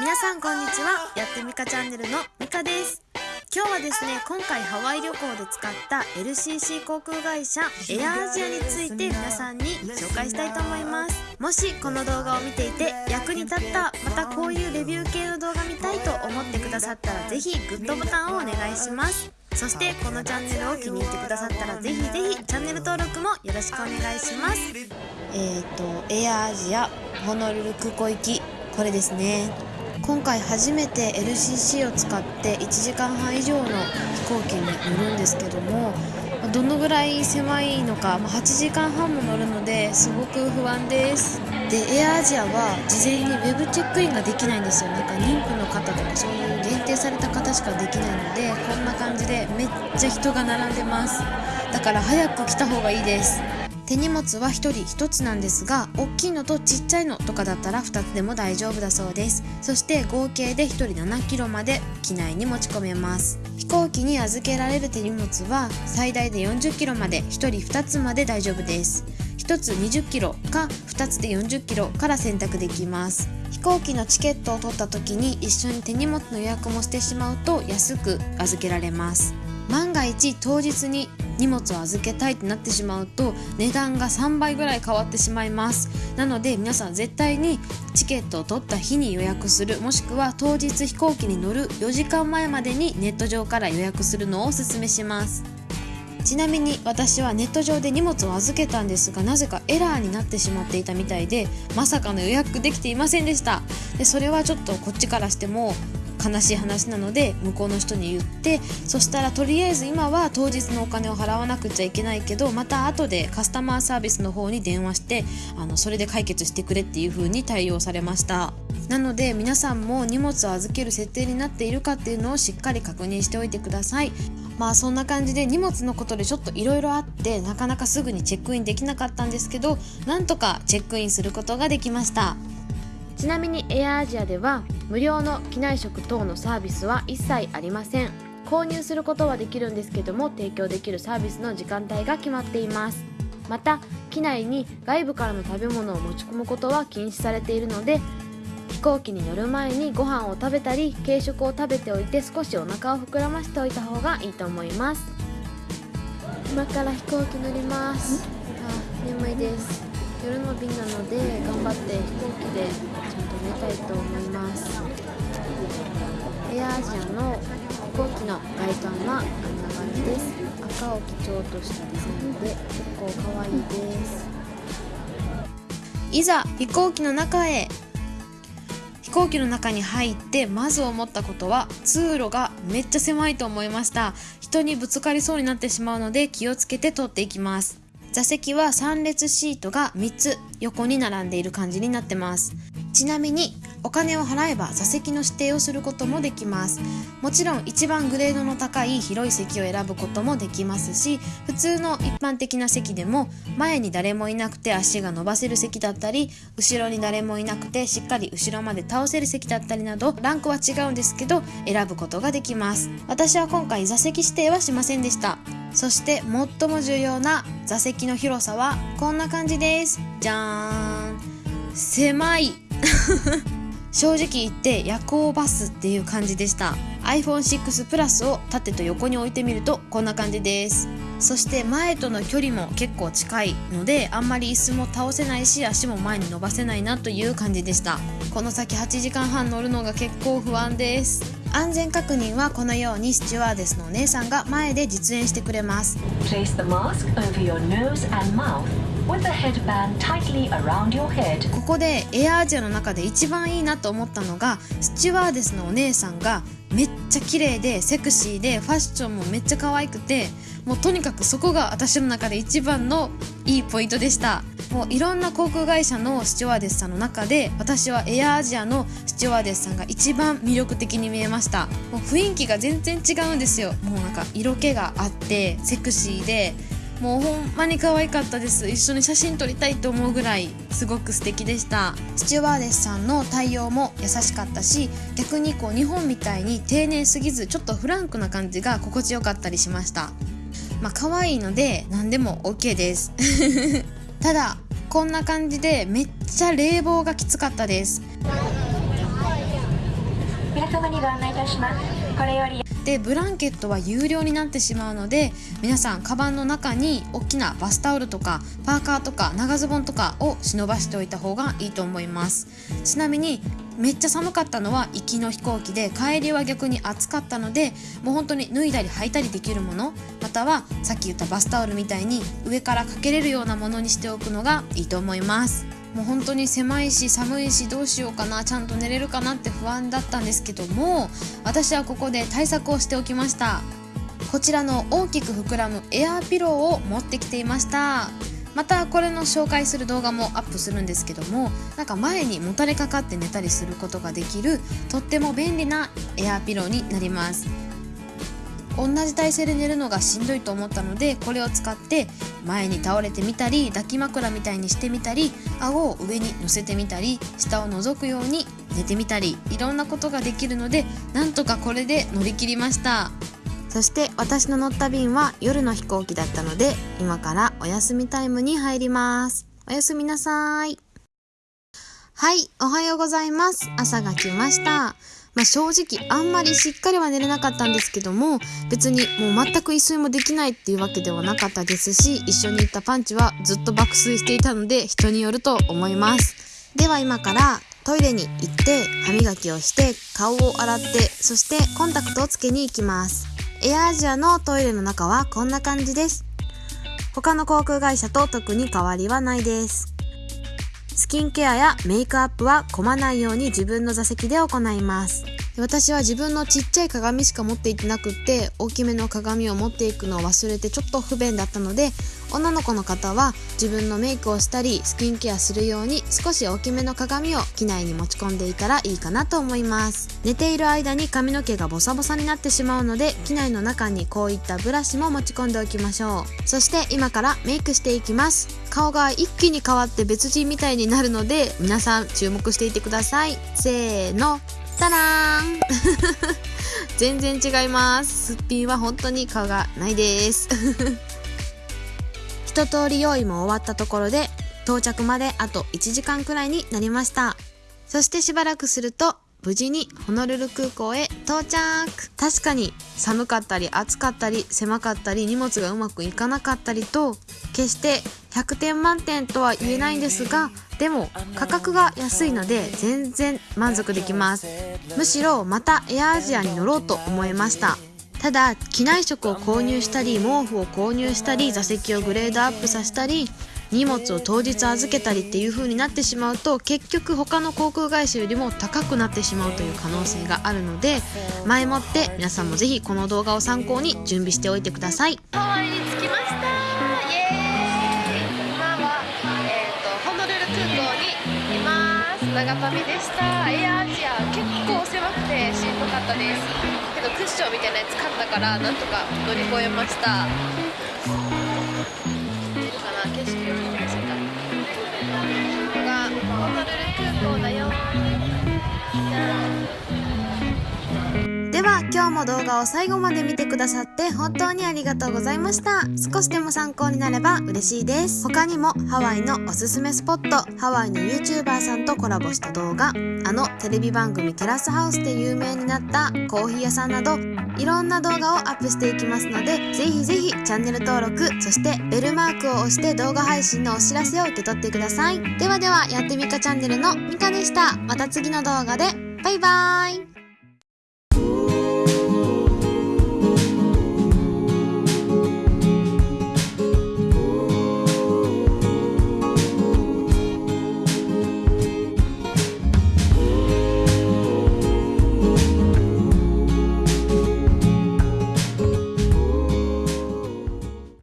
皆さんこんにちは。やってみかチャンネルのみかです。今日はですね今回ハワイ旅行で使った LCC 航空会社エアアジアについて皆さんに紹介したいと思います。もしこの動画を見ていて役に立ったまたこういうレビュー系の動画見たいと思ってくださったら是非グッドボタンをお願いします。そしてこのチャンネルを気に入ってくださったらぜひぜひチャンネル登録もよろしくお願いします。えっ、ー、とエアアジアホノルル空港行き。これですね。今回初めて LCC を使って1時間半以上の飛行機に乗るんですけどもどのぐらい狭いのか8時間半も乗るのですごく不安です。でエアアジアは事前に web チェックインができないんですよ。なんか妊婦の方とかそういう限定された方しかできないのでこんな感じでめっちゃ人が並んでます。だから早く来た方がいいです。手荷物は1人1つなんですが大きいのとちっちゃいのとかだったら2つでも大丈夫だそうです。そして合計で1人 7kg まで機内に持ち込めます。飛行機に預けられる手荷物は最大で 40kg まで1人2つまで大丈夫です。1つ 20kg か2つで 40kg から選択できます。飛行機のチケットを取った時に一緒に手荷物の予約もしてしまうと安く預けられます。万が一当日に荷物を預けたいってなってしまうと値段が3倍ぐらい変わってしまいます。なので皆さん絶対にチケットを取った日に予約するもしくは当日飛行機に乗る4時間前までにネット上から予約するのをおすすめします。ちなみに私はネット上で荷物を預けたんですがなぜかエラーになってしまっていたみたいでまさかの予約できていませんでした。でそれはちょっとこっちからしても悲しい話なので向こうの人に言ってそしたらとりあえず今は当日のお金を払わなくちゃいけないけどまた後でカスタマーサービスの方に電話してあのそれで解決してくれっていう風に対応されました。なので皆さんも荷物を預ける設定になっているかっていうのをしっかり確認しておいてください。まあそんな感じで荷物のことでちょっといろいろあってなかなかすぐにチェックインできなかったんですけどなんとかチェックインすることができました。ちなみにエアアジアでは無料の機内食等のサービスは一切ありません。購入することはできるんですけども提供できるサービスの時間帯が決まっています。また機内に外部からの食べ物を持ち込むことは禁止されているので飛行機に乗る前にご飯を食べたり軽食を食べておいて少しお腹を膨らましておいた方がいいと思います。今から飛行機乗ります。あ眠いです夜の便なので頑張って飛行機でちゃんと寝たいと思います。エアアジアの飛行機の外観はこんな感じです。赤を基調としたデザインで結構可愛いです。いざ飛行機の中へ。飛行機の中に入ってまず思ったことは通路がめっちゃ狭いと思いました。人にぶつかりそうになってしまうので気をつけて通っていきます。座席は3列シートが3つ横に並んでいる感じになってます。ちなみにお金を払えば座席の指定をすることもできます。もちろん一番グレードの高い広い席を選ぶこともできますし普通の一般的な席でも前に誰もいなくて足が伸ばせる席だったり後ろに誰もいなくてしっかり後ろまで倒せる席だったりなどランクは違うんですけど選ぶことができます。私は今回座席指定はしませんでした。そして最も重要な座席の広さはこんな感じです。じゃーん。狭い。正直言って夜行バスっていう感じでした。iPhone6 プラスを縦と横に置いてみるとこんな感じです。そして前との距離も結構近いのであんまり椅子も倒せないし足も前に伸ばせないなという感じでした。この先8時間半乗るのが結構不安です。安全確認はこのようにスチュワーデスのお姉さんが前で実演してくれます。ここでエアアジアの中で一番いいなと思ったのがスチュワーデスのお姉さんがめっちゃ綺麗でセクシーでファッションもめっちゃ可愛くてもうとにかくそこが私の中で一番のいいポイントでした。もういろんな航空会社のスチュワーデスさんの中で私はエアアジアのスチュワーデスさんが一番魅力的に見えました。もう雰囲気が全然違うんですよ。もうなんか色気があってセクシーでもうほんまに可愛かったです。一緒に写真撮りたいと思うぐらいすごく素敵でした。スチュワーデスさんの対応も優しかったし逆にこう日本みたいに丁寧すぎずちょっとフランクな感じが心地よかったりしました。まあ可愛いので何でも OK です。ただこんな感じでめっちゃ冷房がきつかったです。皆様にご案内いたしますこれより。でブランケットは有料になってしまうので皆さんカバンの中に大きなバスタオルとかパーカーとか長ズボンとかを忍ばしておいた方がいいと思います。ちなみにめっちゃ寒かったのは行きの飛行機で帰りは逆に暑かったのでもう本当に脱いだり履いたりできるものまたはさっき言ったバスタオルみたいに上からかけれるようなものにしておくのがいいと思います。もう本当に狭いし寒いしどうしようかなちゃんと寝れるかなって不安だったんですけども私はここで対策をしておきました。こちらの大きく膨らむエアーピローを持ってきていました。またこれの紹介する動画もアップするんですけどもなんか前にもたれかかって寝たりすることができるとっても便利なエアーピローになります。同じ体勢で寝るのがしんどいと思ったのでこれを使って前に倒れてみたり抱き枕みたいにしてみたり顎を上に乗せてみたり下を覗くように寝てみたりいろんなことができるのでなんとかこれで乗り切りました。そして私の乗った便は夜の飛行機だったので今からお休みタイムに入ります。おやすみなさい。はいおはようございます。朝が来ました。まあ、正直あんまりしっかりは寝れなかったんですけども別にもう全く一睡もできないっていうわけではなかったですし一緒に行ったパンチはずっと爆睡していたので人によると思います。では今からトイレに行って歯磨きをして顔を洗ってそしてコンタクトをつけに行きます。エアアジアのトイレの中はこんな感じです。他の航空会社と特に変わりはないです。スキンケアやメイクアップは混まないように自分の座席で行います。私は自分のちっちゃい鏡しか持っていってなくって大きめの鏡を持っていくのを忘れてちょっと不便だったので女の子の方は自分のメイクをしたりスキンケアするように少し大きめの鏡を機内に持ち込んでいたらいいかなと思います。寝ている間に髪の毛がボサボサになってしまうので機内の中にこういったブラシも持ち込んでおきましょう。そして今からメイクしていきます。顔が一気に変わって別人みたいになるので皆さん注目していてください。せーの。タラーン 全然違います。すっぴんは本当に顔がないです。一通り用意も終わったところで到着まであと1時間くらいになりました。そしてしばらくすると無事にホノルル空港へ到着。確かに寒かったり暑かったり狭かったり荷物がうまくいかなかったりと決して100点満点とは言えないんですがでも価格が安いので全然満足できます。むしろまたエアアジアに乗ろうと思いました。ただ機内食を購入したり毛布を購入したり座席をグレードアップさせたり荷物を当日預けたりっていう風になってしまうと結局他の航空会社よりも高くなってしまうという可能性があるので前もって皆さんもぜひこの動画を参考に準備しておいてください。ハワイに着きました。長旅でした。エアアジア結構狭くてしんどかったです。けどクッションみたいなやつ買ったからなんとか乗り越えました。では今日も動画を最後まで見てくださって本当にありがとうございました。少しでも参考になれば嬉しいです。他にもハワイのおすすめスポットハワイの YouTuber さんとコラボした動画あのテレビ番組テラスハウスで有名になったコーヒー屋さんなどいろんな動画をアップしていきますのでぜひぜひチャンネル登録そしてベルマークを押して動画配信のお知らせを受け取ってください。ではではやってみかチャンネルのみかでした。また次の動画で。バイバーイ。